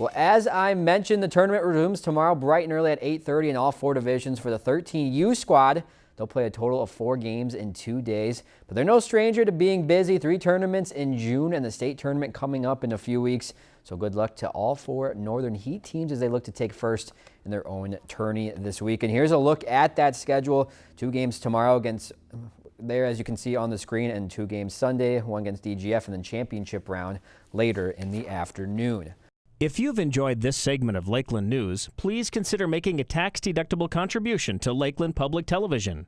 Well, as I mentioned, the tournament resumes tomorrow bright and early at 8.30 in all four divisions for the 13U squad. They'll play a total of four games in two days, but they're no stranger to being busy. Three tournaments in June and the state tournament coming up in a few weeks. So good luck to all four Northern Heat teams as they look to take first in their own tourney this week. And here's a look at that schedule. Two games tomorrow against there, as you can see on the screen, and two games Sunday, one against DGF and then championship round later in the afternoon. If you've enjoyed this segment of Lakeland News, please consider making a tax-deductible contribution to Lakeland Public Television.